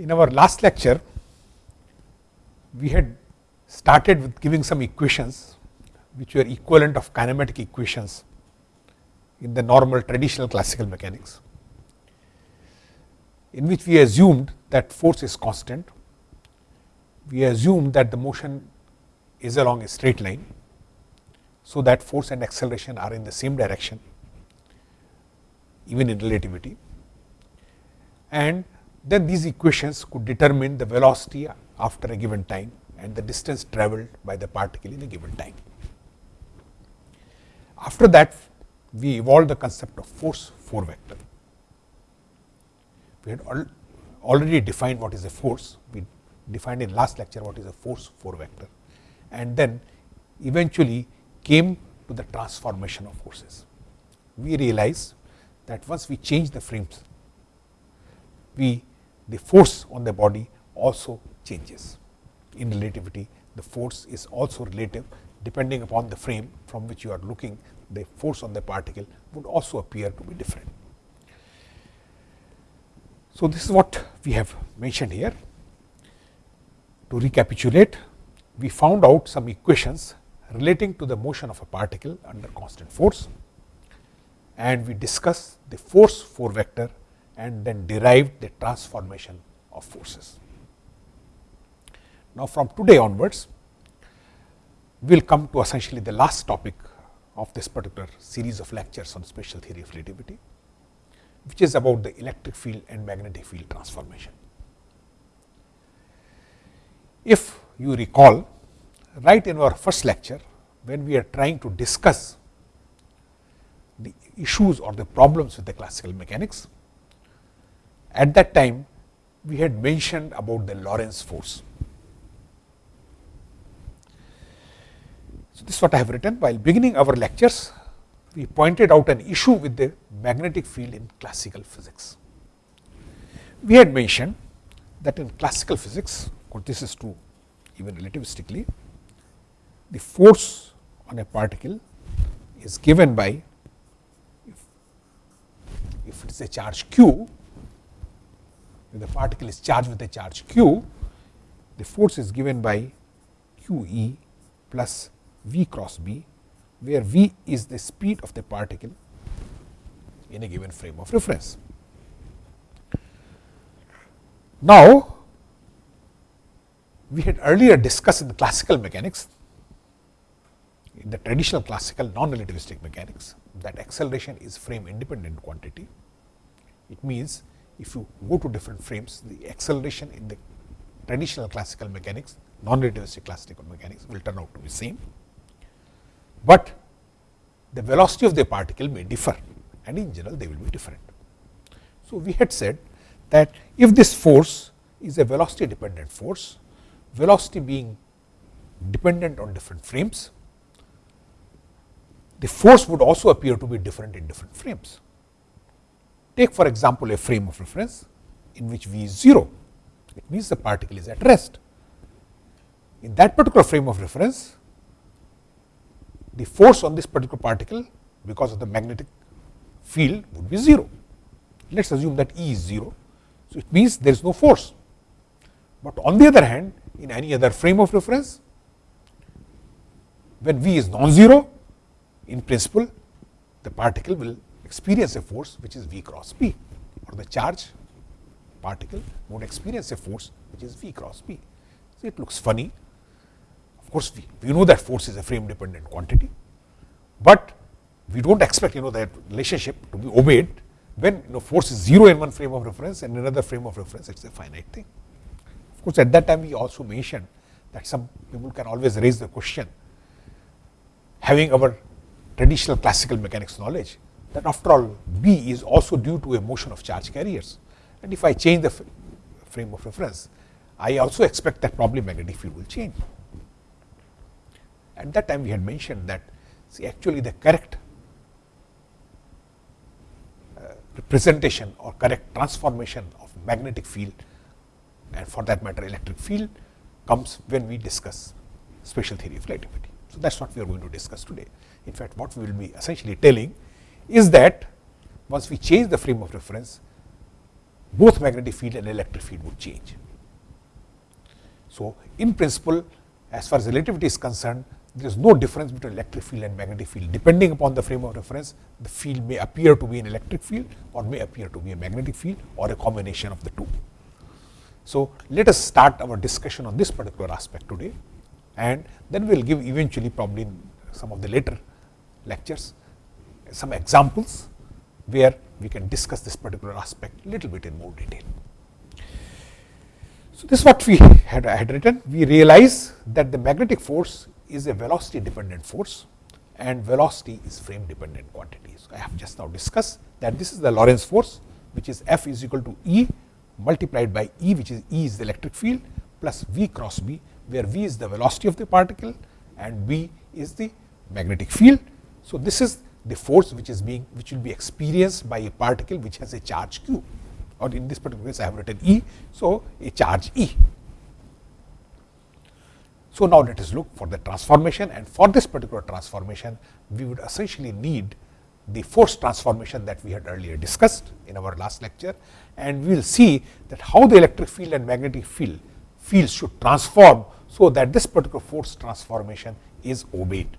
In our last lecture, we had started with giving some equations which were equivalent of kinematic equations in the normal traditional classical mechanics, in which we assumed that force is constant, we assumed that the motion is along a straight line, so that force and acceleration are in the same direction even in relativity. And then these equations could determine the velocity after a given time and the distance travelled by the particle in a given time. After that, we evolved the concept of force 4 vector. We had al already defined what is a force, we defined in last lecture what is a force 4 vector and then eventually came to the transformation of forces. We realize that once we change the frames, we the force on the body also changes. In relativity, the force is also relative depending upon the frame from which you are looking, the force on the particle would also appear to be different. So, this is what we have mentioned here. To recapitulate, we found out some equations relating to the motion of a particle under constant force and we discussed the force 4 vector and then derived the transformation of forces. Now, from today onwards, we will come to essentially the last topic of this particular series of lectures on special theory of relativity, which is about the electric field and magnetic field transformation. If you recall, right in our first lecture, when we are trying to discuss the issues or the problems with the classical mechanics, at that time we had mentioned about the Lorentz force. So, this is what I have written while beginning our lectures we pointed out an issue with the magnetic field in classical physics. We had mentioned that in classical physics, or this is true even relativistically, the force on a particle is given by if, if it is a charge q, if the particle is charged with a charge q, the force is given by q e plus v cross b, where v is the speed of the particle in a given frame of reference. Now, we had earlier discussed in the classical mechanics, in the traditional classical non-relativistic mechanics that acceleration is frame independent quantity. It means, if you go to different frames, the acceleration in the traditional classical mechanics, non-relativistic classical mechanics will turn out to be same but the velocity of the particle may differ and in general they will be different. So, we had said that if this force is a velocity dependent force, velocity being dependent on different frames, the force would also appear to be different in different frames. Take for example, a frame of reference in which v is 0, it means the particle is at rest. In that particular frame of reference, the force on this particular particle because of the magnetic field would be 0. Let us assume that E is 0. So, it means there is no force, but on the other hand in any other frame of reference when V is non-zero in principle the particle will experience a force which is V cross B or the charge particle would experience a force which is V cross B. So, it looks funny of course, we, we know that force is a frame dependent quantity, but we do not expect you know that relationship to be obeyed when you know force is 0 in one frame of reference and another frame of reference it is a finite thing. Of course, at that time we also mentioned that some people can always raise the question having our traditional classical mechanics knowledge that after all B is also due to a motion of charge carriers and if I change the frame of reference I also expect that probably magnetic field will change. At that time we had mentioned that see actually the correct uh, representation or correct transformation of magnetic field and for that matter electric field comes when we discuss special theory of relativity. So, that is what we are going to discuss today. In fact, what we will be essentially telling is that once we change the frame of reference, both magnetic field and electric field would change. So, in principle as far as relativity is concerned, there is no difference between electric field and magnetic field. Depending upon the frame of reference, the field may appear to be an electric field or may appear to be a magnetic field or a combination of the two. So, let us start our discussion on this particular aspect today and then we will give eventually probably in some of the later lectures some examples where we can discuss this particular aspect little bit in more detail. So, this is what we had, had written. We realize that the magnetic force is a velocity dependent force and velocity is frame dependent quantity. So, I have just now discussed that this is the Lorentz force which is F is equal to E multiplied by E which is E is the electric field plus V cross B where V is the velocity of the particle and B is the magnetic field. So, this is the force which is being which will be experienced by a particle which has a charge q or in this particular case I have written E. So, a charge E. So, now let us look for the transformation and for this particular transformation we would essentially need the force transformation that we had earlier discussed in our last lecture and we will see that how the electric field and magnetic field fields should transform. So, that this particular force transformation is obeyed.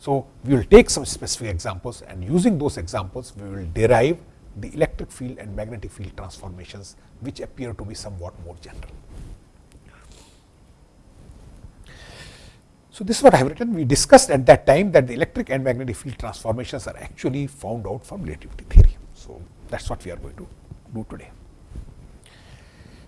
So, we will take some specific examples and using those examples we will derive the electric field and magnetic field transformations which appear to be somewhat more general. So, this is what I have written. We discussed at that time that the electric and magnetic field transformations are actually found out from relativity theory. So, that is what we are going to do today.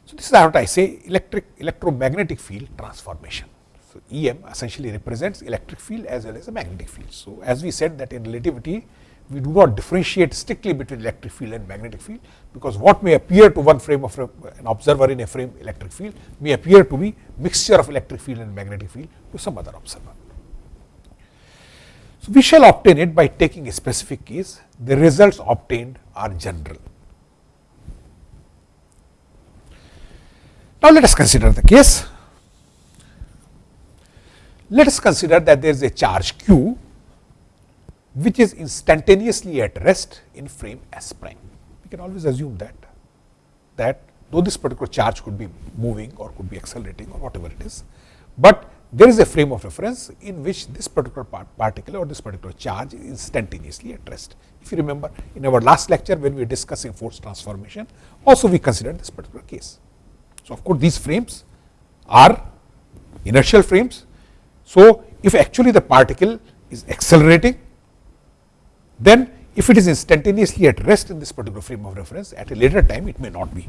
So, this is what I say electric electromagnetic field transformation. So, EM essentially represents electric field as well as a magnetic field. So, as we said that in relativity we do not differentiate strictly between electric field and magnetic field, because what may appear to one frame of an observer in a frame electric field may appear to be mixture of electric field and magnetic field to some other observer. So, we shall obtain it by taking a specific case, the results obtained are general. Now, let us consider the case. Let us consider that there is a charge q which is instantaneously at rest in frame S prime. We can always assume that, that though this particular charge could be moving or could be accelerating or whatever it is, but there is a frame of reference in which this particular part particle or this particular charge is instantaneously at rest. If you remember in our last lecture when we were discussing force transformation, also we considered this particular case. So, of course, these frames are inertial frames. So, if actually the particle is accelerating then if it is instantaneously at rest in this particular frame of reference, at a later time it may not be,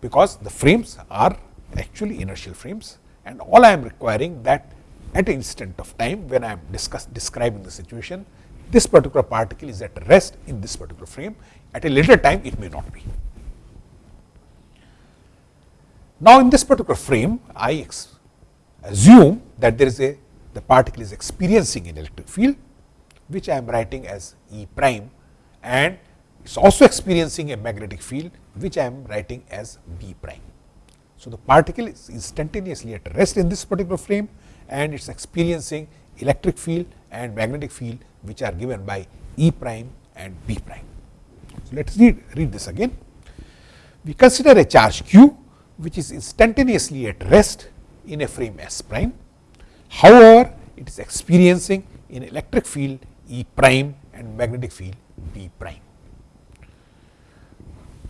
because the frames are actually inertial frames and all I am requiring that at an instant of time when I am discuss, describing the situation, this particular particle is at rest in this particular frame, at a later time it may not be. Now, in this particular frame, I assume that there is a the particle is experiencing an electric field which I am writing as E prime and it is also experiencing a magnetic field which I am writing as B prime. So, the particle is instantaneously at rest in this particular frame and it is experiencing electric field and magnetic field which are given by E prime and B prime. So, let us read, read this again. We consider a charge q which is instantaneously at rest in a frame S prime. However, it is experiencing an electric field E prime and magnetic field B prime.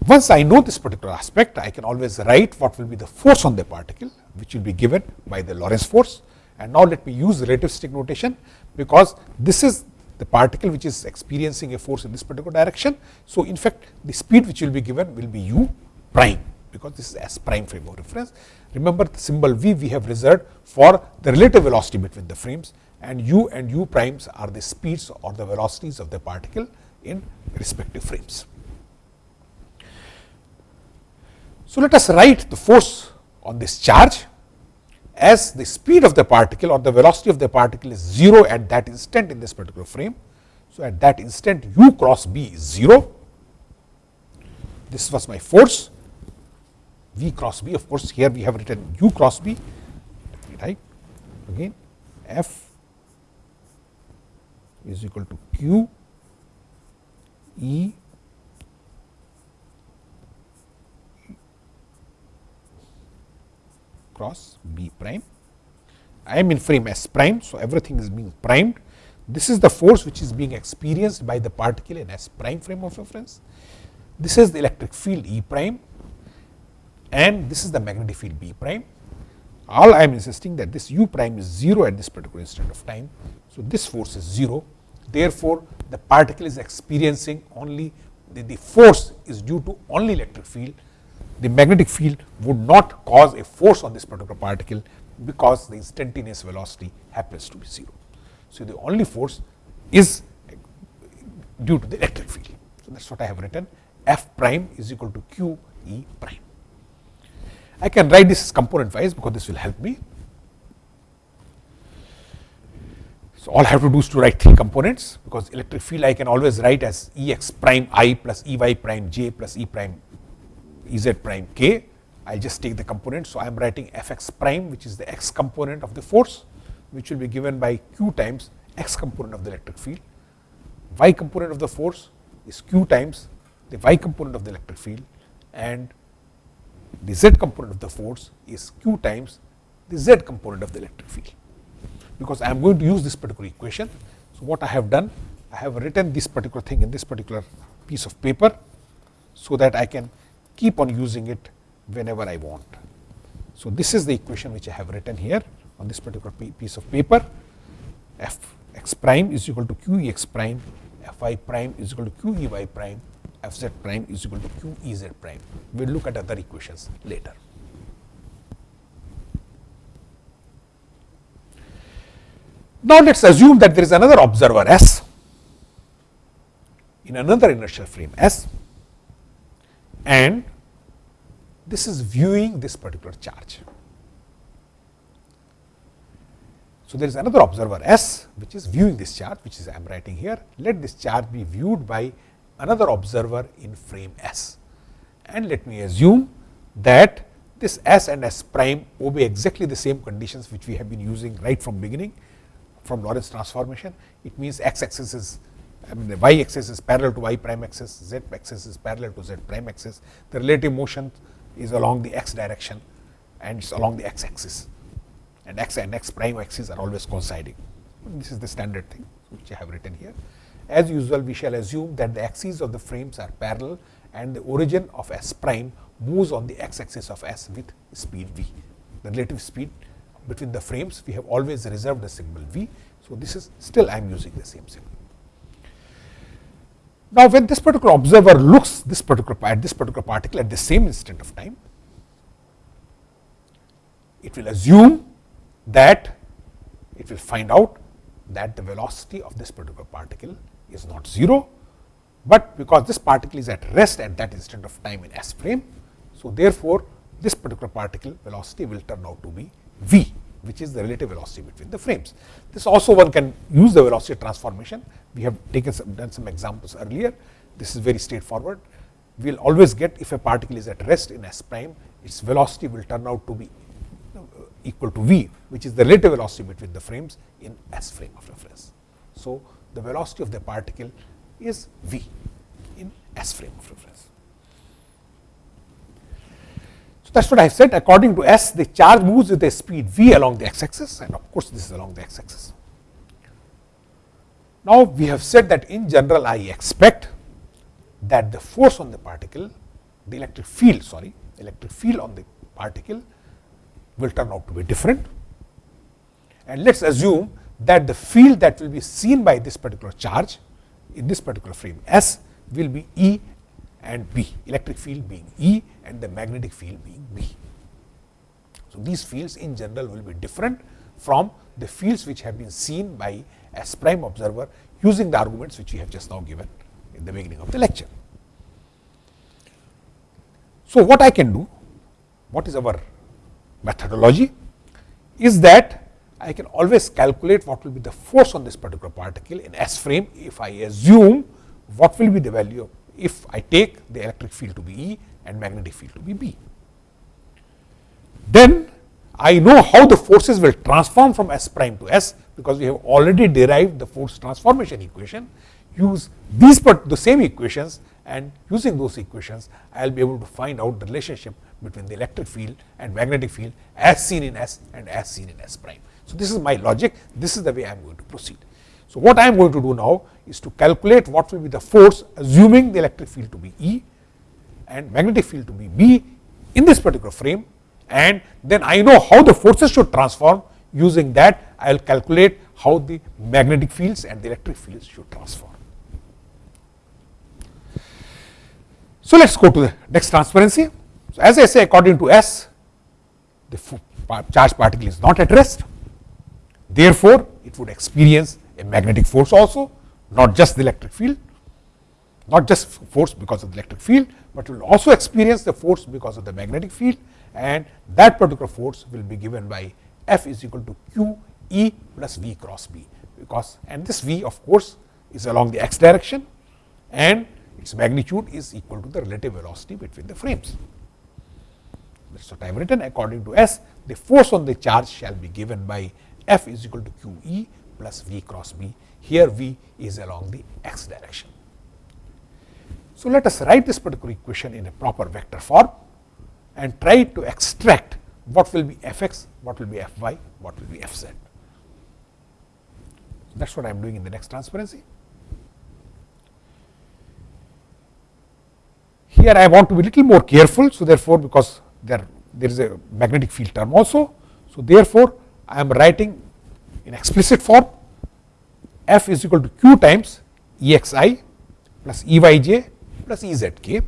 Once I know this particular aspect, I can always write what will be the force on the particle, which will be given by the Lorentz force. And now let me use relativistic notation, because this is the particle which is experiencing a force in this particular direction. So, in fact, the speed which will be given will be u prime, because this is S prime frame of reference. Remember the symbol v we have reserved for the relative velocity between the frames and u and u primes are the speeds or the velocities of the particle in respective frames. So, let us write the force on this charge as the speed of the particle or the velocity of the particle is 0 at that instant in this particular frame. So, at that instant u cross b is 0. This was my force V cross B of course here we have written U cross B let me again F is equal to Q E cross B prime. I am in frame S prime. So, everything is being primed. This is the force which is being experienced by the particle in S prime frame of reference. This is the electric field E prime and this is the magnetic field B prime. All I am insisting that this u prime is 0 at this particular instant of time. So, this force is 0. Therefore, the particle is experiencing only the, the force is due to only electric field. The magnetic field would not cause a force on this particular particle because the instantaneous velocity happens to be 0. So, the only force is due to the electric field. So, that is what I have written f prime is equal to q e prime. I can write this component wise because this will help me. So, all I have to do is to write three components because electric field I can always write as E x prime i plus E y prime j plus E prime E z prime k. I just take the component. So, I am writing f x prime which is the x component of the force which will be given by q times x component of the electric field. y component of the force is q times the y component of the electric field and the z component of the force is q times the z component of the electric field. Because I am going to use this particular equation. So, what I have done, I have written this particular thing in this particular piece of paper, so that I can keep on using it whenever I want. So, this is the equation which I have written here on this particular piece of paper f x prime is equal to q e x prime, f y prime is equal to q e y prime f z prime is equal to q e z prime. We will look at other equations later. Now, let us assume that there is another observer S in another inertial frame S and this is viewing this particular charge. So, there is another observer S which is viewing this charge which is I am writing here. Let this charge be viewed by another observer in frame S. And let me assume that this S and S prime obey exactly the same conditions which we have been using right from beginning from Lorentz transformation. It means x axis is I mean the y axis is parallel to y prime axis, z axis is parallel to z prime axis. The relative motion is along the x direction and it is along the x axis and x and x prime axis are always coinciding. This is the standard thing which I have written here. As usual, we shall assume that the axes of the frames are parallel and the origin of S prime moves on the x axis of S with speed v. The relative speed between the frames, we have always reserved the symbol v. So, this is still I am using the same symbol. Now, when this particular observer looks this particular at this particular particle at the same instant of time, it will assume that it will find out that the velocity of this particular particle is not 0, but because this particle is at rest at that instant of time in S frame. So, therefore, this particular particle velocity will turn out to be v which is the relative velocity between the frames. This also one can use the velocity transformation. We have taken some done some examples earlier. This is very straightforward. We will always get if a particle is at rest in S prime, its velocity will turn out to be uh, equal to v which is the relative velocity between the frames in S frame of reference. So, the velocity of the particle is v in S frame of reference. So, that is what I have said according to S the charge moves with a speed v along the x axis and of course, this is along the x axis. Now, we have said that in general I expect that the force on the particle the electric field sorry electric field on the particle will turn out to be different. And let us assume that the field that will be seen by this particular charge in this particular frame S will be E and B, electric field being E and the magnetic field being B. So, these fields in general will be different from the fields which have been seen by S prime observer using the arguments which we have just now given in the beginning of the lecture. So, what I can do, what is our methodology is that I can always calculate what will be the force on this particular particle in S frame if I assume what will be the value if I take the electric field to be E and magnetic field to be B. Then I know how the forces will transform from S prime to S because we have already derived the force transformation equation. Use these the same equations and using those equations I will be able to find out the relationship between the electric field and magnetic field as seen in S and as seen in S prime. So, this is my logic, this is the way I am going to proceed. So, what I am going to do now is to calculate what will be the force assuming the electric field to be E and magnetic field to be B in this particular frame and then I know how the forces should transform using that I will calculate how the magnetic fields and the electric fields should transform. So, let us go to the next transparency. So, as I say according to S the charge particle is not at rest therefore, it would experience a magnetic force also not just the electric field not just force because of the electric field, but will also experience the force because of the magnetic field and that particular force will be given by F is equal to Q E plus V cross B because and this V of course is along the x direction and its magnitude is equal to the relative velocity between the frames. That is what I have written according to S the force on the charge shall be given by F is equal to Q E plus V cross B here V is along the x direction. So, let us write this particular equation in a proper vector form and try to extract what will be f x, what will be f y, what will be f z. That is what I am doing in the next transparency. Here I want to be little more careful. So, therefore, because there, there is a magnetic field term also. So, therefore, I am writing in explicit form f is equal to q times E x i plus E y j plus E z k.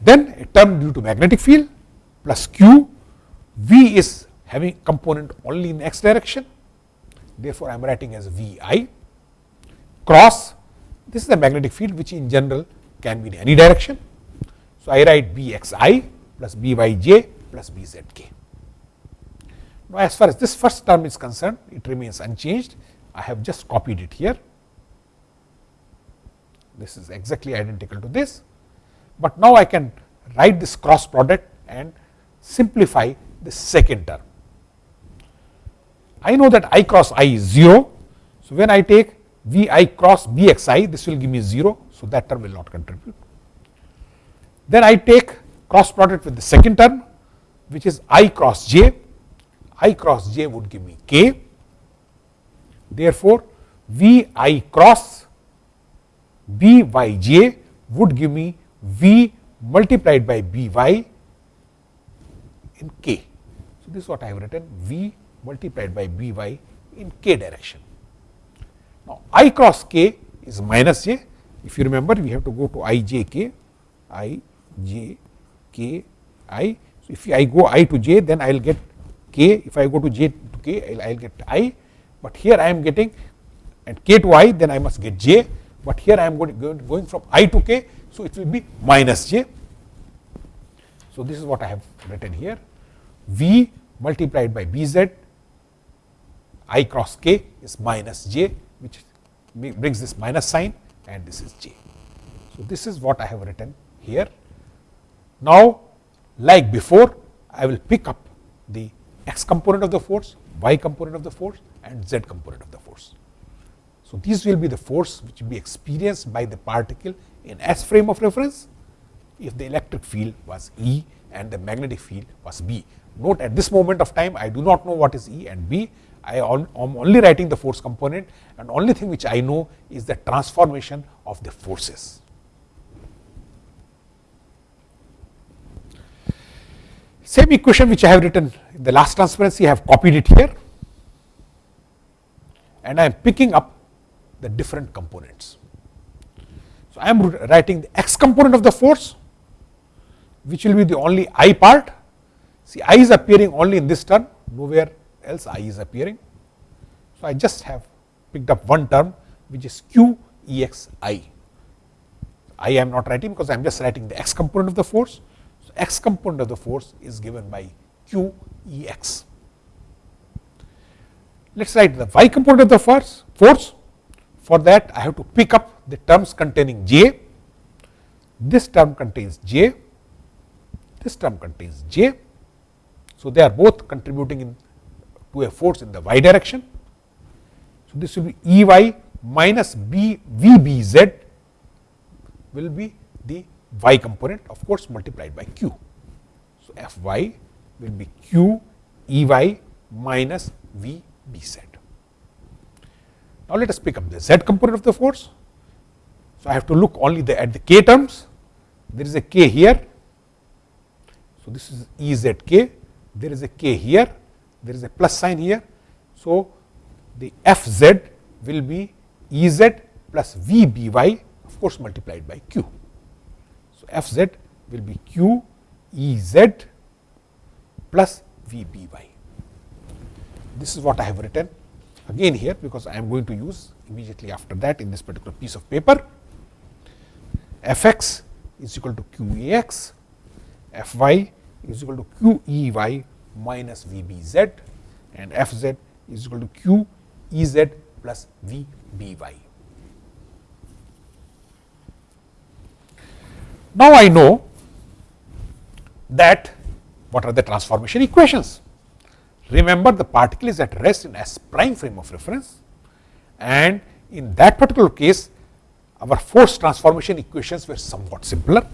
Then a term due to magnetic field plus q, v is having component only in x direction. Therefore, I am writing as v i cross this is the magnetic field which in general can be in any direction. So, I write b x i plus b y j plus b z k. Now, as far as this first term is concerned, it remains unchanged. I have just copied it here. This is exactly identical to this, but now I can write this cross product and simplify the second term. I know that i cross i is 0. So, when I take v i cross b x i, this will give me 0. So, that term will not contribute. Then I take cross product with the second term, which is i cross j. i cross j would give me k. Therefore, v i cross b y j would give me v multiplied by b y in k. So, this is what I have written v multiplied by b y in k direction. Now, i cross k is minus j. If you remember, we have to go to i j k, i j k i. So, if I go i to j, then I will get k. If I go to j to k, I will get i. But here I am getting and k to i, then I must get j but here I am going, going from i to k. So, it will be minus j. So, this is what I have written here v multiplied by b z i cross k is minus j which brings this minus sign and this is j. So, this is what I have written here. Now, like before I will pick up the x component of the force, y component of the force and z component of the force. So, these will be the force which will be experienced by the particle in S frame of reference if the electric field was E and the magnetic field was B. Note at this moment of time I do not know what is E and B. I am only writing the force component and only thing which I know is the transformation of the forces. Same equation which I have written the last transparency I have copied it here and I am picking up the different components. So, I am writing the x component of the force which will be the only i part. See i is appearing only in this term nowhere else i is appearing. So, I just have picked up one term which is q e x i. I am not writing because I am just writing the x component of the force. So, x component of the force is given by q e x. Let us write the y component of the force, force for that I have to pick up the terms containing j, this term contains j, this term contains j. So, they are both contributing in to a force in the y direction. So, this will be E y minus b v b z will be the y component of course multiplied by q. So, f y will be q E y minus V B z. Now, let us pick up the z component of the force. So, I have to look only the, at the k terms. There is a k here. So, this is E z k. There is a k here. There is a plus sign here. So, the f z will be E z plus V b y of course multiplied by q. So, f z will be q E z plus V b y. This is what I have written again here because I am going to use immediately after that in this particular piece of paper. f x is equal to q e x, f y is equal to q e y minus v b z and f z is equal to q e z plus v b y. Now, I know that what are the transformation equations. Remember the particle is at rest in S prime frame of reference and in that particular case our force transformation equations were somewhat simpler.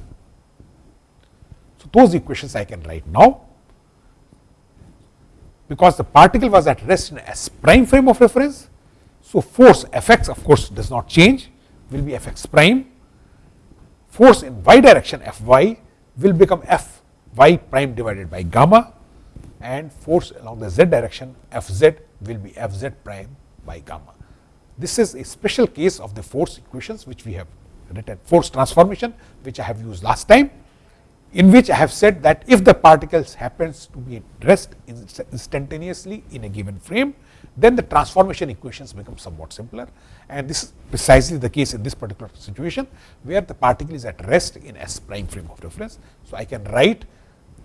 So, those equations I can write now because the particle was at rest in S prime frame of reference. So, force F x of course does not change will be F x prime, force in y direction F y will become F y prime divided by gamma and force along the z direction F z will be F z prime by gamma. This is a special case of the force equations which we have written force transformation which I have used last time in which I have said that if the particles happens to be at rest instantaneously in a given frame then the transformation equations become somewhat simpler and this is precisely the case in this particular situation where the particle is at rest in S prime frame of reference. So, I can write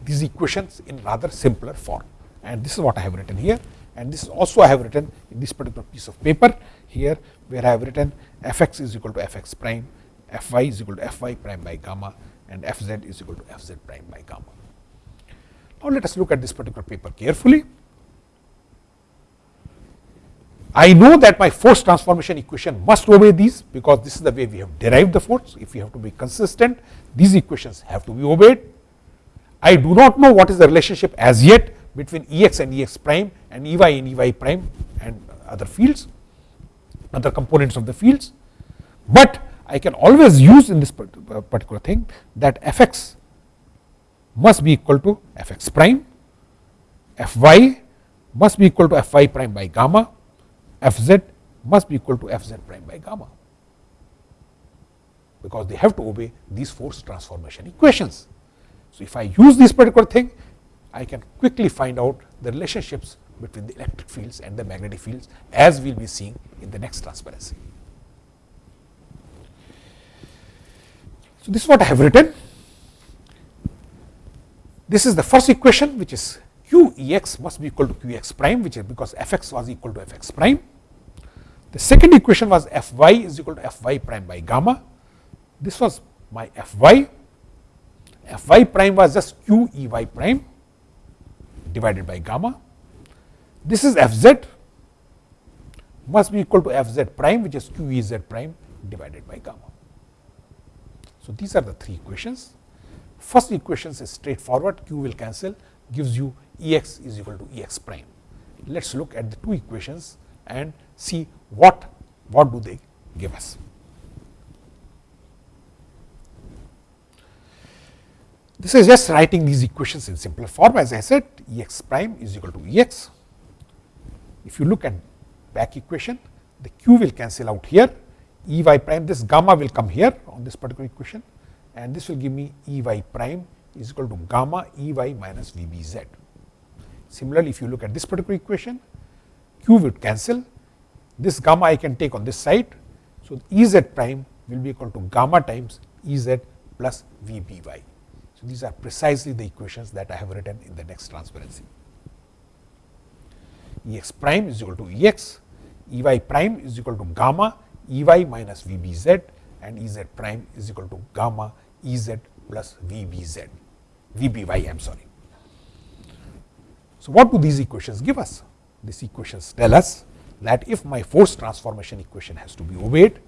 these equations in rather simpler form and this is what I have written here and this also I have written in this particular piece of paper here where I have written f x is equal to f x prime, f y is equal to f y prime by gamma and f z is equal to f z prime by gamma. Now, let us look at this particular paper carefully. I know that my force transformation equation must obey these because this is the way we have derived the force. If we have to be consistent, these equations have to be obeyed. I do not know what is the relationship as yet between E x and E x prime and E y and E y prime and other fields, other components of the fields. But I can always use in this uh, particular thing that f x must be equal to f x prime, f y must be equal to f y prime by gamma, f z must be equal to f z prime by gamma because they have to obey these force transformation equations. So, if I use this particular thing, I can quickly find out the relationships between the electric fields and the magnetic fields as we will be seeing in the next transparency. So, this is what I have written. This is the first equation which is q E x must be equal to q x prime which is because f x was equal to f x prime. The second equation was f y is equal to f y prime by gamma. This was my f y f y prime was just q e y prime divided by gamma. This is f z must be equal to f z prime which is q e z prime divided by gamma. So, these are the three equations. First equation is straightforward q will cancel gives you E x is equal to E x prime. Let us look at the two equations and see what, what do they give us. This is just writing these equations in simpler form as I said E x prime is equal to E x. If you look at back equation the q will cancel out here E y prime this gamma will come here on this particular equation and this will give me E y prime is equal to gamma E y minus V b z. Similarly, if you look at this particular equation q would cancel this gamma I can take on this side. So, E z prime will be equal to gamma times E z plus V b y. So, these are precisely the equations that I have written in the next transparency. E x prime is equal to E x, E y prime is equal to gamma E y minus V b z and E z prime is equal to gamma E z plus V b z, V b y I am sorry. So, what do these equations give us? These equations tell us that if my force transformation equation has to be obeyed,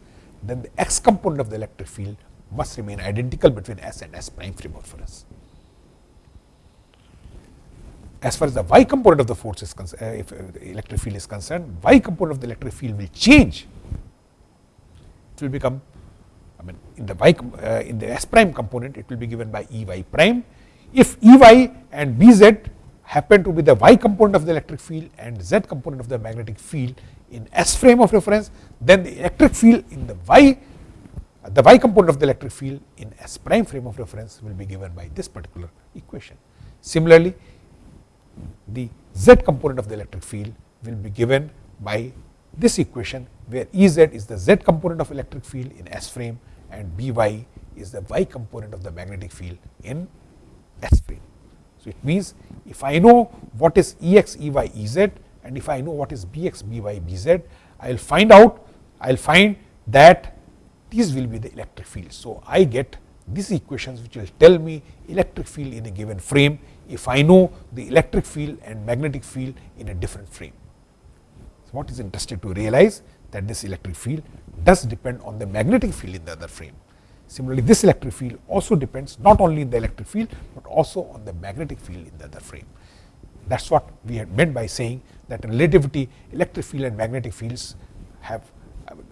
then the x component of the electric field must remain identical between S and S prime frame of reference. As far as the y component of the force is concerned, uh, if uh, the electric field is concerned, y component of the electric field will change. It will become, I mean, in the y uh, in the S prime component, it will be given by E y prime. If E y and B z happen to be the y component of the electric field and z component of the magnetic field in S frame of reference, then the electric field in the y, the y component of the electric field in S prime frame of reference will be given by this particular equation. Similarly, the z component of the electric field will be given by this equation where Ez is the z component of electric field in S frame and By is the y component of the magnetic field in S frame. So, it means if I know what is Ex, Ey, Ez and if I know what is Bx, By, Bz, I will find out, I will find that these will be the electric fields. So, I get these equations which will tell me electric field in a given frame if I know the electric field and magnetic field in a different frame. So, what is interesting to realize that this electric field does depend on the magnetic field in the other frame. Similarly, this electric field also depends not only in the electric field, but also on the magnetic field in the other frame. That is what we had meant by saying that in relativity electric field and magnetic fields have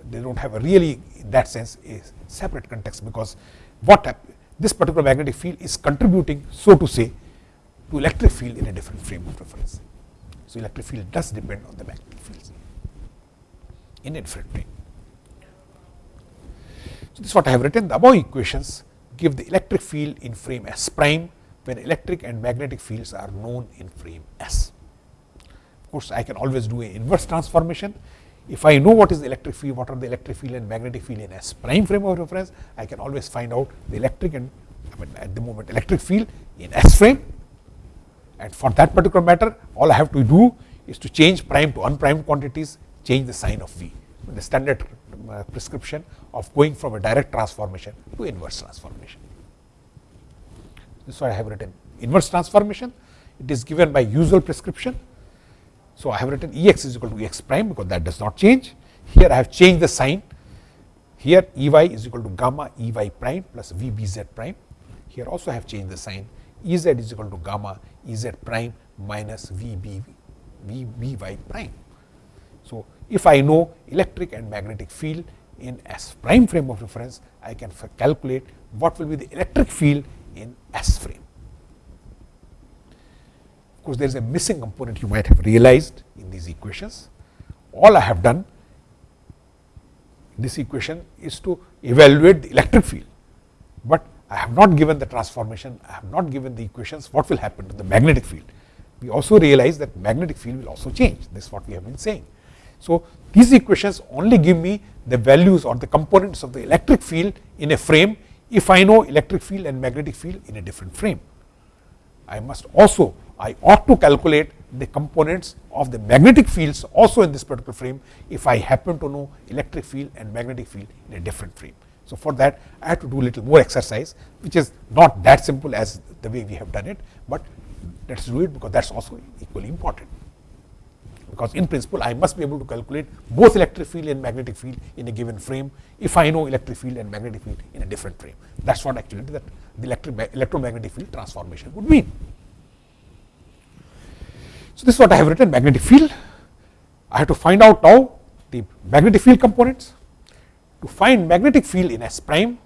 they do not have a really in that sense a separate context because what this particular magnetic field is contributing so to say to electric field in a different frame of reference. So, electric field does depend on the magnetic fields in different frame. So, this is what I have written the above equations give the electric field in frame S prime when electric and magnetic fields are known in frame S. Of course, I can always do an inverse transformation. If I know what is the electric field, what are the electric field and magnetic field in S prime frame of reference, I can always find out the electric and I mean at the moment electric field in S frame and for that particular matter all I have to do is to change prime to unprimed quantities, change the sign of V, the standard uh, prescription of going from a direct transformation to inverse transformation. This is why I have written inverse transformation, it is given by usual prescription. So, I have written E x is equal to E x prime because that does not change. Here I have changed the sign, here E y is equal to gamma E y prime plus V b z prime. Here also I have changed the sign, E z is equal to gamma E z prime minus V b V b y prime. So, if I know electric and magnetic field in S prime frame of reference, I can calculate what will be the electric field in S frame. Of course, there is a missing component you might have realized in these equations. All I have done in this equation is to evaluate the electric field, but I have not given the transformation, I have not given the equations what will happen to the magnetic field. We also realize that magnetic field will also change, this is what we have been saying. So, these equations only give me the values or the components of the electric field in a frame if I know electric field and magnetic field in a different frame. I must also, I ought to calculate the components of the magnetic fields also in this particular frame if I happen to know electric field and magnetic field in a different frame. So, for that I have to do a little more exercise which is not that simple as the way we have done it, but let us do it because that is also equally important because in principle I must be able to calculate both electric field and magnetic field in a given frame if I know electric field and magnetic field in a different frame. That is what actually that the electric electromagnetic field transformation would mean. So, this is what I have written magnetic field. I have to find out now the magnetic field components. To find magnetic field in S prime,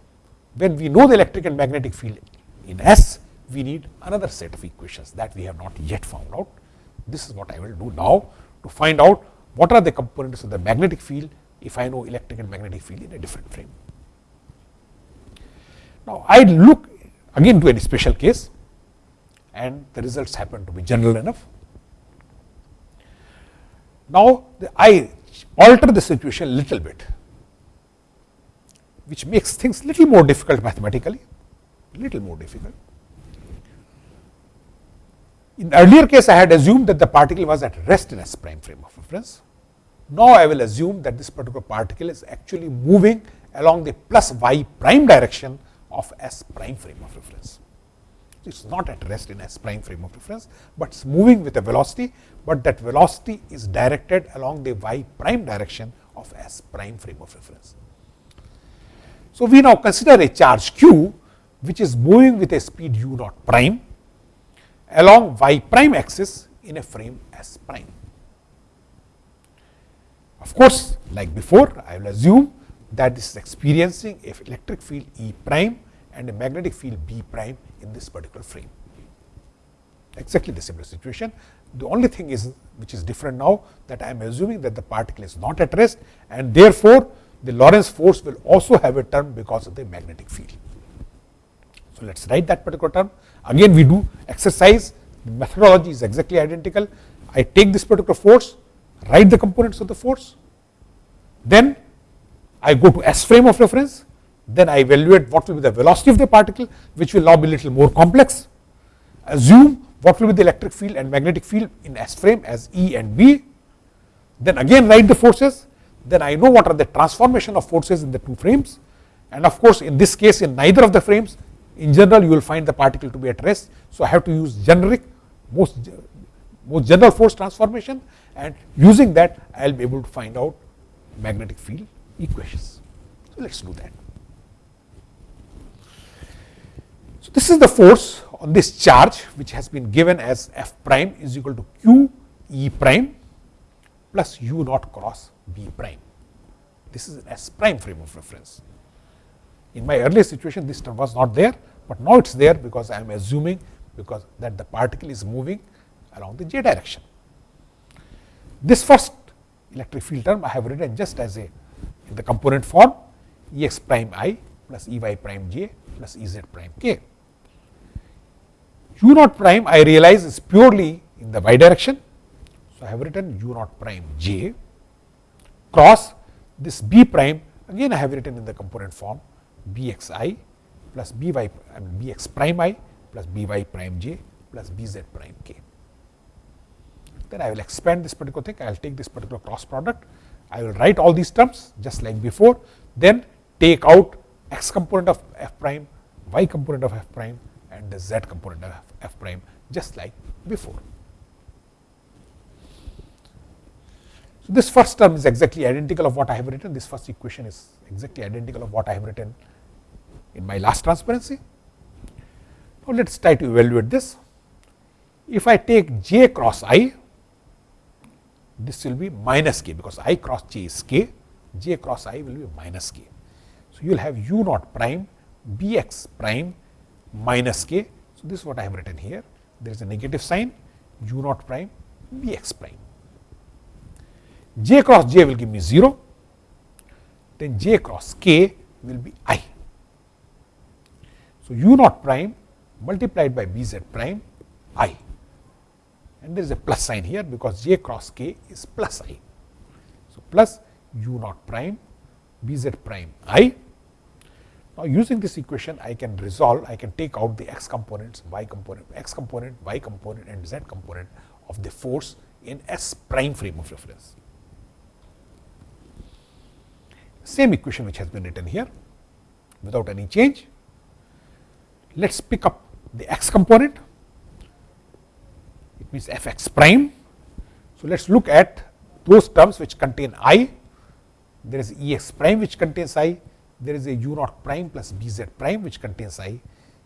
when we know the electric and magnetic field in S, we need another set of equations that we have not yet found out. This is what I will do now to find out what are the components of the magnetic field if I know electric and magnetic field in a different frame. Now, I look again to any special case and the results happen to be general enough. Now, the, I alter the situation a little bit, which makes things little more difficult mathematically, little more difficult. In earlier case, I had assumed that the particle was at rest in S prime frame of reference. Now, I will assume that this particular particle is actually moving along the plus y prime direction of S prime frame of reference. It is not at rest in S prime frame of reference, but it is moving with a velocity, but that velocity is directed along the y prime direction of S prime frame of reference. So, we now consider a charge q which is moving with a speed u naught prime along y prime axis in a frame S prime. Of course, like before I will assume that this is experiencing a electric field E prime and a magnetic field B prime in this particular frame. Exactly the similar situation. The only thing is which is different now that I am assuming that the particle is not at rest and therefore, the Lorentz force will also have a term because of the magnetic field. So, let us write that particular term. Again we do exercise, the methodology is exactly identical. I take this particular force, write the components of the force, then I go to S frame of reference, then I evaluate what will be the velocity of the particle, which will now be a little more complex. Assume what will be the electric field and magnetic field in S frame as E and B. Then again write the forces, then I know what are the transformation of forces in the two frames. And of course, in this case in neither of the frames in general you will find the particle to be at rest. So, I have to use generic most, most general force transformation and using that I will be able to find out magnetic field equations. So, let us do that. So, this is the force on this charge which has been given as f prime is equal to q e prime plus u naught cross b prime. This is an S prime frame of reference. In my earlier situation this term was not there, but now it is there because I am assuming because that the particle is moving along the j direction. This first electric field term I have written just as a in the component form E x prime i plus E y prime j plus E z prime k. U naught prime I realize is purely in the y direction. So, I have written U naught prime j cross this b prime again I have written in the component form b x i plus b y I mean b x prime i plus b y prime j plus b z prime k. Then I will expand this particular thing, I will take this particular cross product, I will write all these terms just like before, then take out x component of f prime, y component of f prime and the z component of f prime just like before. So, this first term is exactly identical of what I have written, this first equation is exactly identical of what I have written in my last transparency. Now, let us try to evaluate this. If I take j cross i, this will be minus k because i cross j is k, j cross i will be minus k. So, you will have u naught prime b x prime minus k. So, this is what I have written here. There is a negative sign u naught prime b x prime j cross j will give me 0, then j cross k will be i. So, u naught prime multiplied by b z prime i and there is a plus sign here because j cross k is plus i. So, plus u naught prime b z prime i. Now, using this equation I can resolve, I can take out the x components, y component, x component, y component and z component of the force in S prime frame of reference same equation which has been written here without any change. Let us pick up the x component, it means f x prime. So, let us look at those terms which contain i, there is E x prime which contains i, there is a u naught prime plus b z prime which contains i.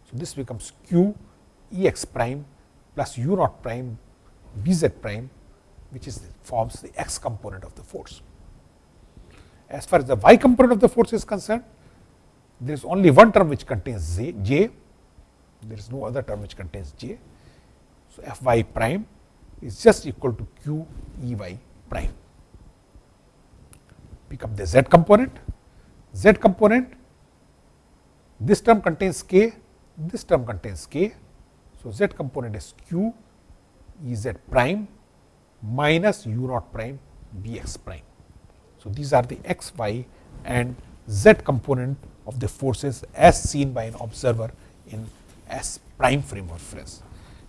So, this becomes q E x prime plus u naught prime b z prime which is forms the x component of the force. As far as the y component of the force is concerned, there is only one term which contains z, j, there is no other term which contains j. So, f y prime is just equal to q e y prime. Pick up the z component, z component, this term contains k, this term contains k. So, z component is q e z prime minus u naught prime b x prime. So, these are the x, y and z component of the forces as seen by an observer in S prime frame of reference.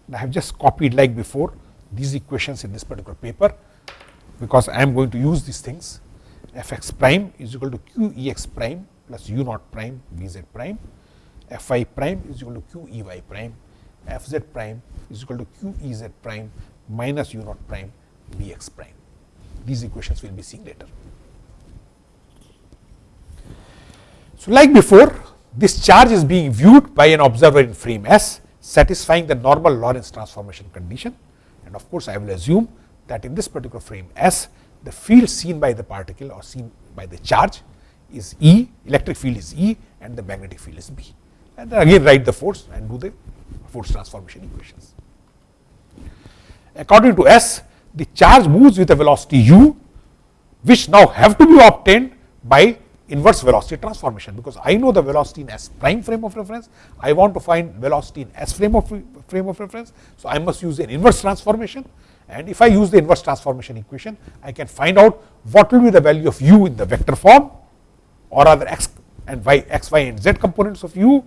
And I have just copied like before these equations in this particular paper, because I am going to use these things f x prime is equal to q e x prime plus u naught prime v z prime, f y prime is equal to q e y prime, f z prime is equal to q e z prime minus u naught prime v x prime. These equations we will be seeing later. So, like before this charge is being viewed by an observer in frame S satisfying the normal Lorentz transformation condition and of course, I will assume that in this particular frame S the field seen by the particle or seen by the charge is E, electric field is E and the magnetic field is B. And then again write the force and do the force transformation equations. According to S, the charge moves with a velocity u which now have to be obtained by inverse velocity transformation because I know the velocity in S prime frame of reference. I want to find velocity in S frame of frame of reference. So, I must use an inverse transformation and if I use the inverse transformation equation, I can find out what will be the value of u in the vector form or other x and y, x, y and z components of u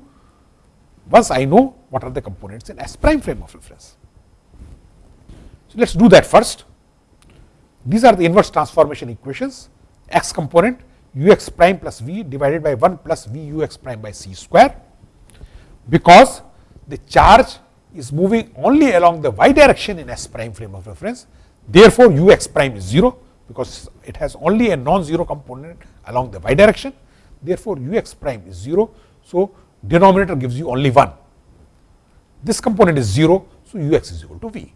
once I know what are the components in S prime frame of reference. So, let us do that first. These are the inverse transformation equations x component u x prime plus v divided by 1 plus v u x prime by c square because the charge is moving only along the y direction in S prime frame of reference. Therefore, u x prime is 0 because it has only a non-zero component along the y direction. Therefore, u x prime is 0. So, denominator gives you only 1. This component is 0. So, u x is equal to v.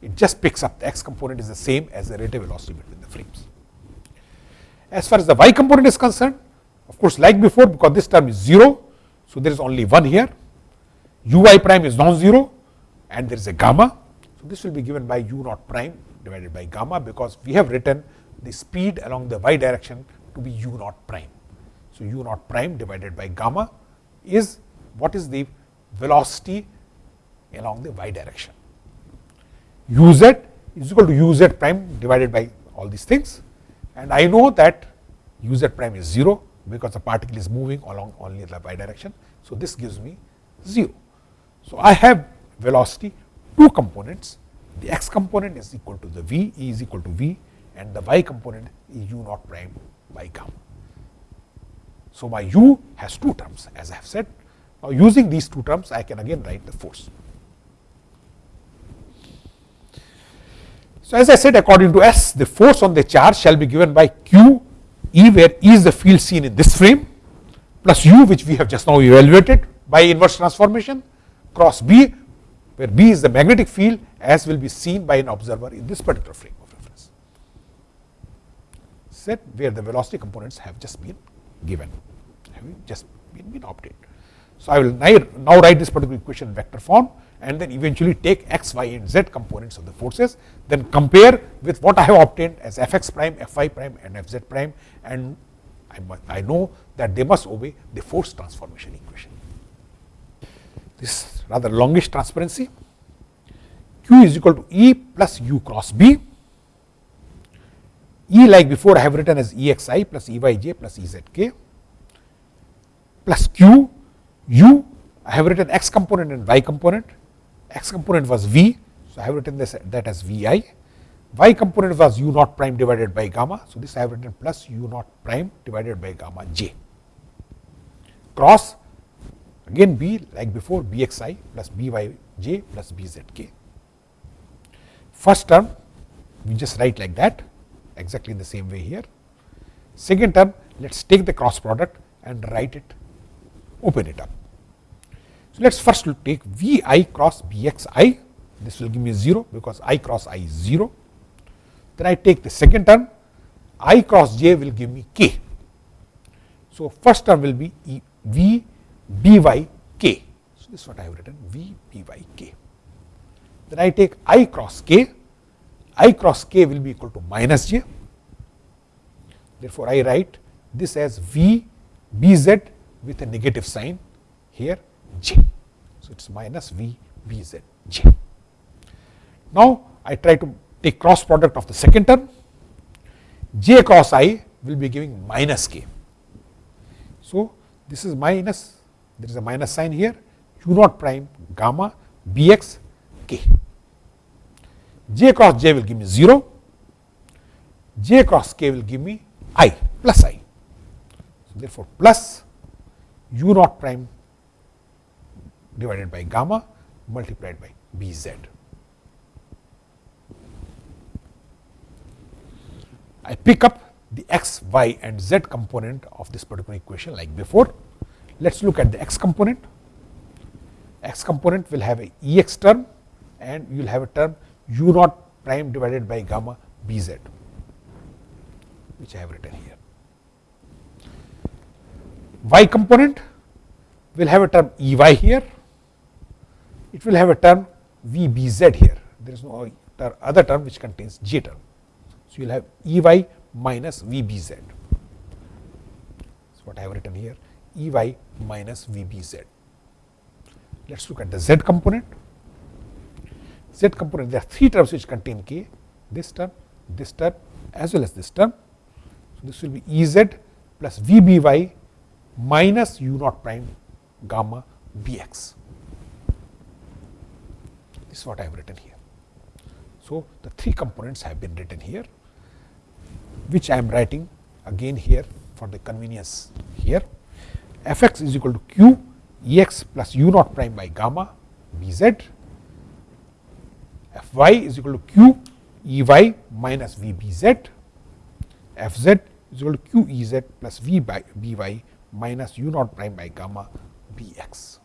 It just picks up the x component is the same as the relative velocity between the frames. As far as the y component is concerned, of course, like before because this term is 0. So, there is only 1 here u y prime is non-zero and there is a gamma. So, this will be given by u naught prime divided by gamma because we have written the speed along the y direction to be u naught prime. So, u naught prime divided by gamma is what is the velocity along the y direction. u z is equal to u z prime divided by all these things and I know that u z prime is 0 because the particle is moving along only the y direction. So, this gives me 0. So, I have velocity two components the x component is equal to the v e is equal to v and the y component is u naught prime by gamma. So, my u has two terms as I have said. Now, using these two terms I can again write the force. So, as I said according to S the force on the charge shall be given by q E where E is the field seen in this frame plus u which we have just now evaluated by inverse transformation cross B, where B is the magnetic field as will be seen by an observer in this particular frame of reference, set where the velocity components have just been given, have just been, been obtained. So, I will now write this particular equation in vector form and then eventually take x, y and z components of the forces, then compare with what I have obtained as f x prime, f y prime and f z prime and I, I know that they must obey the force transformation equation this rather longish transparency. Q is equal to E plus U cross B. E like before I have written as EXI plus EYJ plus EZK plus Q, U I have written X component and Y component. X component was V, so I have written this that as VI. Y component was U naught prime divided by gamma, so this I have written plus U naught prime divided by gamma J. Cross Again b like before bxi plus byj plus bzk. First term we just write like that exactly in the same way here. Second term let us take the cross product and write it open it up. So, let us first take vi cross bxi this will give me 0 because i cross i is 0. Then I take the second term i cross j will give me k. So, first term will be e, v b y k. So, this is what I have written v b y k. Then I take i cross k, i cross k will be equal to minus j. Therefore, I write this as v b z with a negative sign here j. So, it is minus v b z j. Now, I try to take cross product of the second term j cross i will be giving minus k. So, this is minus there is a minus sign here u naught prime gamma b x k. j cross j will give me 0, j cross k will give me i plus i. So, therefore, plus u naught prime divided by gamma multiplied by b z. I pick up the x, y and z component of this particular equation like before. Let us look at the x component. x component will have a Ex term and you will have a term u naught prime divided by gamma Bz, which I have written here. Y component will have a term Ey here, it will have a term Vbz here, there is no other term which contains J term. So, you will have Ey minus Vbz. That is what I have written here Ey minus Vbz. Let us look at the z component. Z component there are three terms which contain k this term, this term as well as this term. So, this will be Ez plus Vby minus u naught prime gamma Bx. This is what I have written here. So, the three components have been written here which I am writing again here for the convenience here. F x is equal to q E x plus u naught prime by gamma B z, f y is equal to q E y minus V B z, f z is equal to q E z plus V by B y minus u naught prime by gamma B x.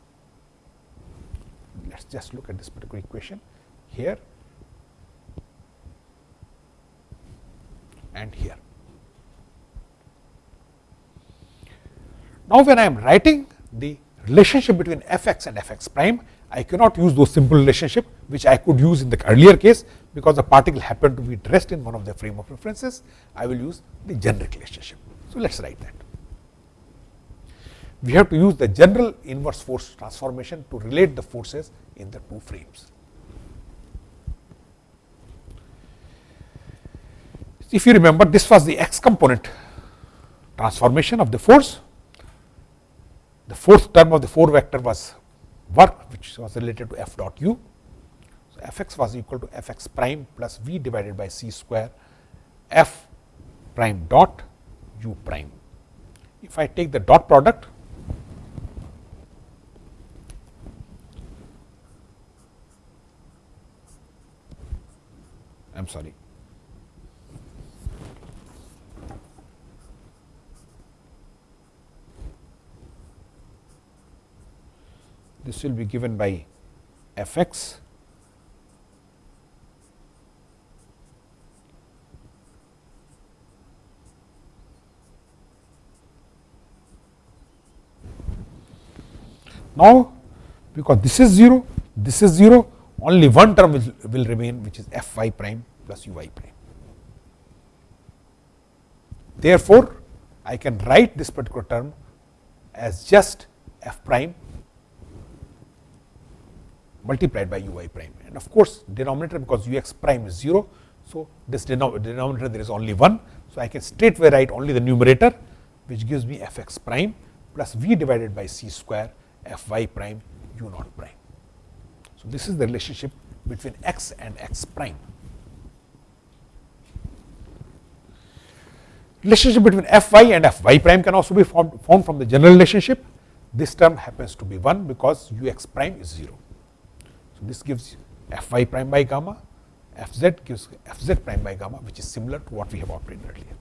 Let us just look at this particular equation here and here. Now, when I am writing the relationship between f x and f x prime, I cannot use those simple relationship which I could use in the earlier case, because the particle happened to be dressed in one of the frame of references. I will use the generic relationship. So, let us write that. We have to use the general inverse force transformation to relate the forces in the two frames. If you remember, this was the x component transformation of the force the fourth term of the 4 vector was work which was related to f dot u. So, f x was equal to f x prime plus v divided by c square f prime dot u prime. If I take the dot product I am sorry this will be given by f x Now, because this is 0, this is 0, only one term will, will remain which is f y prime plus u y prime. Therefore, I can write this particular term as just f prime multiplied by u i prime and of course, denominator because u x prime is 0. So, this denominator there is only 1. So, I can straightway write only the numerator which gives me f x prime plus v divided by c square f y prime u naught prime. So, this is the relationship between x and x prime. Relationship between f y and f y prime can also be formed, formed from the general relationship. This term happens to be 1 because u x prime is 0 this gives f y prime by gamma, f z gives f z prime by gamma which is similar to what we have obtained earlier,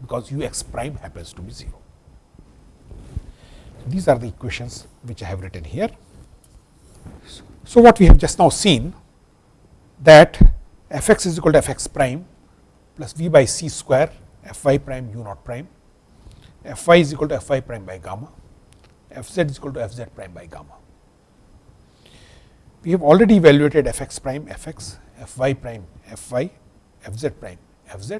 because u x prime happens to be 0. These are the equations which I have written here. So, what we have just now seen that f x is equal to f x prime plus v by c square f y prime u naught prime, f y is equal to f y prime by gamma, f z is equal to f z prime by gamma we have already evaluated f x prime f x, f y prime f y, f z prime f z.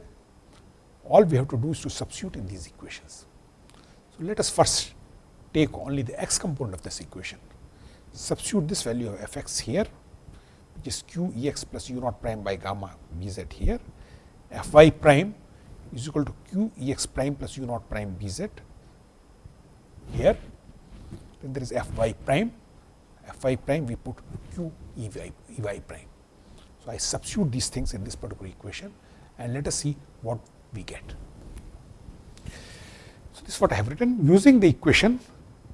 All we have to do is to substitute in these equations. So, let us first take only the x component of this equation. Substitute this value of f x here, which is q e x plus u naught prime by gamma b z here. f y prime is equal to q e x prime plus u naught prime b z here. Then there is f y prime f i prime we put q e y, e y prime. So, I substitute these things in this particular equation and let us see what we get. So, this is what I have written using the equation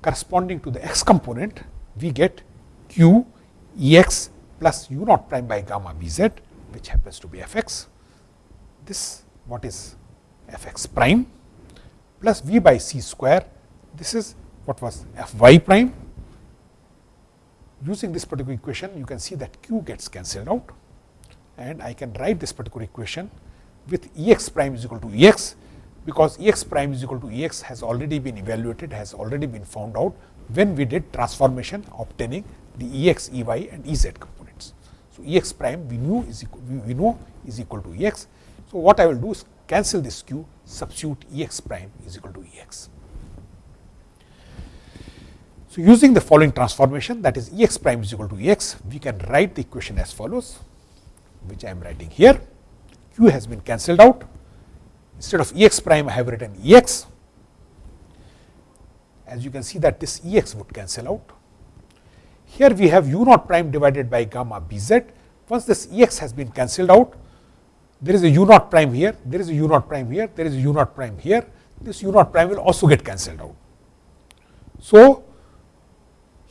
corresponding to the x component we get q e x plus u naught prime by gamma b z which happens to be f x. This what is f x prime plus v by c square. This is what was f y prime. Using this particular equation, you can see that q gets cancelled out and I can write this particular equation with E x prime is equal to E x because E x prime is equal to E x has already been evaluated, has already been found out when we did transformation obtaining the E x, E y and E z components. So, E x prime we knew is equal, we know is equal to E x. So, what I will do is cancel this q, substitute E x prime is equal to E x. So, using the following transformation that is E x prime is equal to E x, we can write the equation as follows, which I am writing here. q has been cancelled out. Instead of E x prime, I have written E x. As you can see that this E x would cancel out. Here we have u naught prime divided by gamma b z. Once this E x has been cancelled out, there is a u naught prime here, there is a u naught prime here, there is a u naught prime here. This u naught prime will also get cancelled out. So,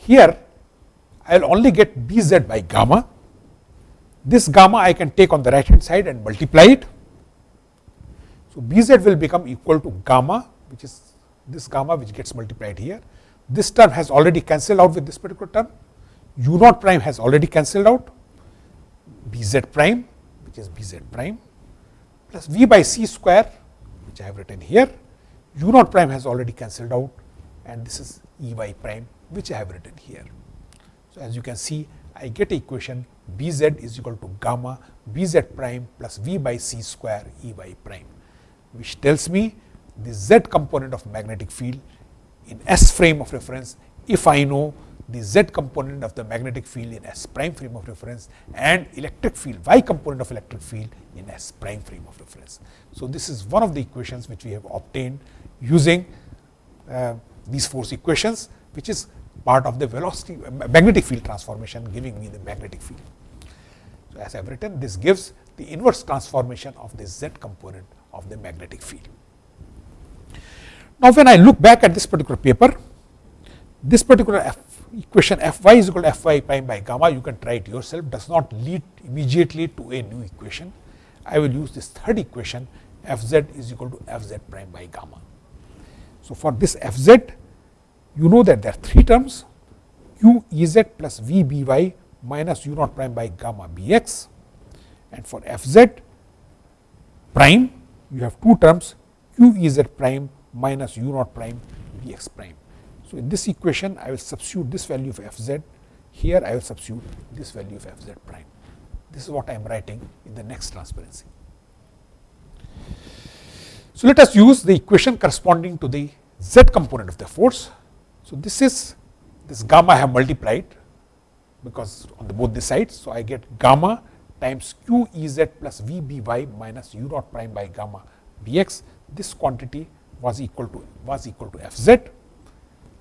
here I will only get b z by gamma. This gamma I can take on the right hand side and multiply it. So, B z will become equal to gamma which is this gamma which gets multiplied here. This term has already cancelled out with this particular term, u naught prime has already cancelled out, B z prime which is B z prime plus V by C square which I have written here, u naught prime has already cancelled out and this is E y prime which I have written here. So, as you can see I get equation b z is equal to gamma b z prime plus v by c square E y prime, which tells me the z component of magnetic field in S frame of reference if I know the z component of the magnetic field in S prime frame of reference and electric field y component of electric field in S prime frame of reference. So, this is one of the equations which we have obtained using uh, these force equations which is part of the velocity magnetic field transformation giving me the magnetic field. So, as I have written this gives the inverse transformation of the z component of the magnetic field. Now, when I look back at this particular paper, this particular f equation f y is equal to f y prime by gamma you can try it yourself does not lead immediately to a new equation. I will use this third equation f z is equal to f z prime by gamma. So, for this f z you know that there are three terms q E z plus v b y minus u naught prime by gamma b x and for f z prime you have two terms q E z prime minus u naught prime b x prime. So, in this equation I will substitute this value of f z here I will substitute this value of f z prime. This is what I am writing in the next transparency. So, let us use the equation corresponding to the z component of the force. So, this is this gamma I have multiplied because on the both the sides. So, I get gamma times q E z plus V b y minus u naught prime by gamma b x. This quantity was equal to was equal to f z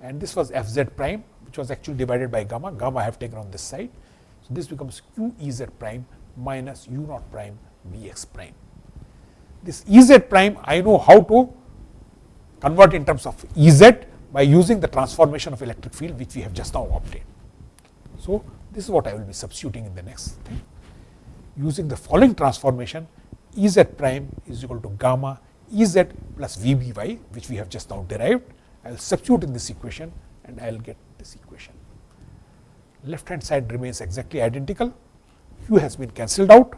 and this was f z prime which was actually divided by gamma, gamma I have taken on this side. So, this becomes q E z prime minus u naught prime b x prime. This E z prime I know how to convert in terms of E z by using the transformation of electric field which we have just now obtained. So, this is what I will be substituting in the next thing. Using the following transformation E z prime is equal to gamma E z plus V b y which we have just now derived. I will substitute in this equation and I will get this equation. Left hand side remains exactly identical. Q has been cancelled out.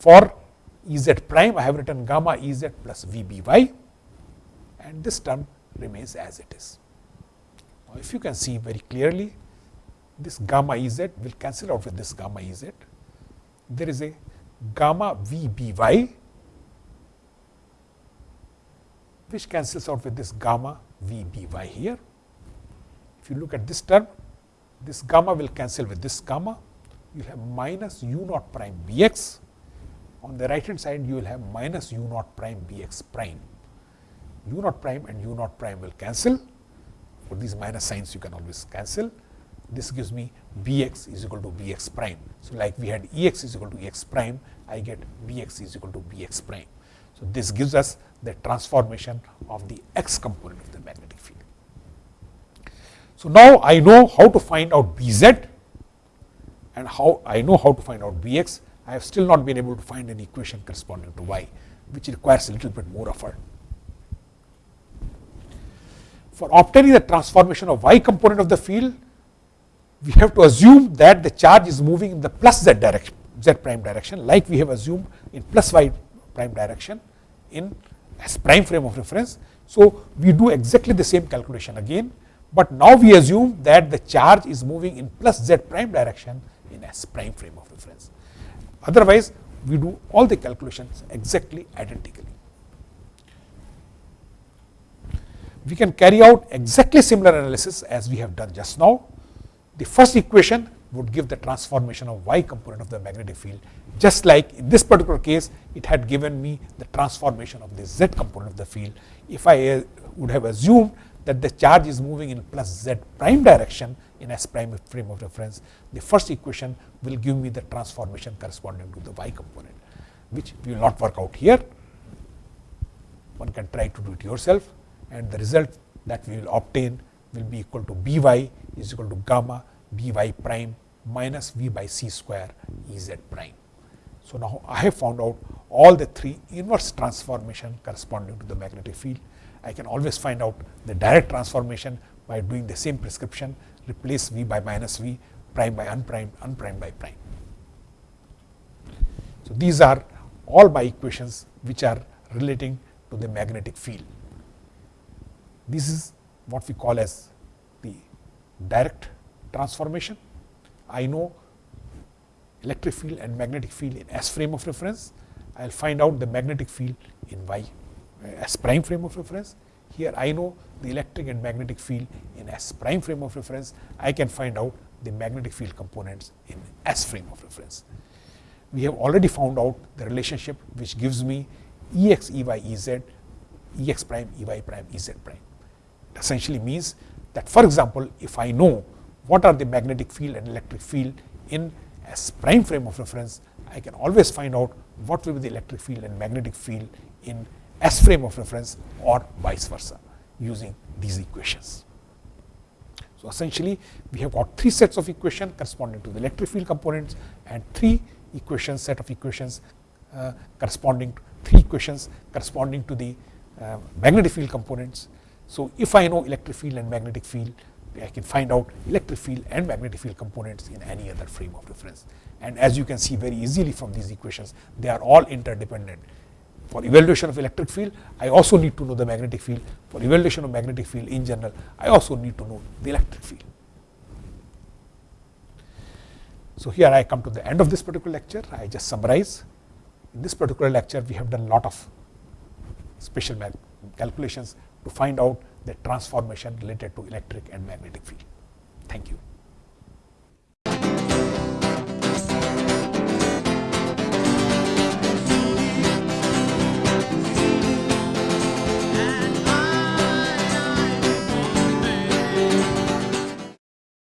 For E z prime I have written gamma E z plus V b y and this term remains as it is. Now, if you can see very clearly this gamma Ez will cancel out with this gamma Ez. There is a gamma Vby which cancels out with this gamma Vby here. If you look at this term, this gamma will cancel with this gamma. You have minus u naught prime bx. On the right hand side, you will have minus u naught prime bx prime u naught prime and u naught prime will cancel. For these minus signs, you can always cancel. This gives me bx is equal to bx prime. So, like we had ex is equal to x prime, I get bx is equal to bx prime. So, this gives us the transformation of the x component of the magnetic field. So, now I know how to find out bz and how I know how to find out bx. I have still not been able to find an equation corresponding to y. which requires a little bit more effort. For obtaining the transformation of y component of the field, we have to assume that the charge is moving in the plus z direction, z prime direction, like we have assumed in plus y prime direction in S prime frame of reference. So, we do exactly the same calculation again, but now we assume that the charge is moving in plus z prime direction in S prime frame of reference. Otherwise, we do all the calculations exactly identically. We can carry out exactly similar analysis as we have done just now. The first equation would give the transformation of y component of the magnetic field just like in this particular case it had given me the transformation of the z component of the field. If I uh, would have assumed that the charge is moving in plus z prime direction in S prime frame of reference, the first equation will give me the transformation corresponding to the y component, which we will not work out here. One can try to do it yourself and the result that we will obtain will be equal to by is equal to gamma by prime minus v by c square Ez prime. So, now I have found out all the three inverse transformation corresponding to the magnetic field. I can always find out the direct transformation by doing the same prescription replace v by minus v prime by unprimed unprimed by prime. So, these are all my equations which are relating to the magnetic field. This is what we call as the direct transformation. I know electric field and magnetic field in S frame of reference. I will find out the magnetic field in Y uh, prime frame of reference. Here I know the electric and magnetic field in S prime frame of reference. I can find out the magnetic field components in S frame of reference. We have already found out the relationship which gives me Ex, Ey, Ez, Ex prime, Ey prime, Ez prime. Essentially means that for example, if I know what are the magnetic field and electric field in S prime frame of reference, I can always find out what will be the electric field and magnetic field in S frame of reference or vice versa using these equations. So, essentially we have got three sets of equations corresponding to the electric field components and three equations set of equations uh, corresponding to three equations corresponding to the uh, magnetic field components. So, if I know electric field and magnetic field I can find out electric field and magnetic field components in any other frame of reference. And as you can see very easily from these equations, they are all interdependent. For evaluation of electric field, I also need to know the magnetic field. For evaluation of magnetic field in general, I also need to know the electric field. So, here I come to the end of this particular lecture. I just summarize. In this particular lecture, we have done lot of special calculations to find out the transformation related to electric and magnetic field. Thank you.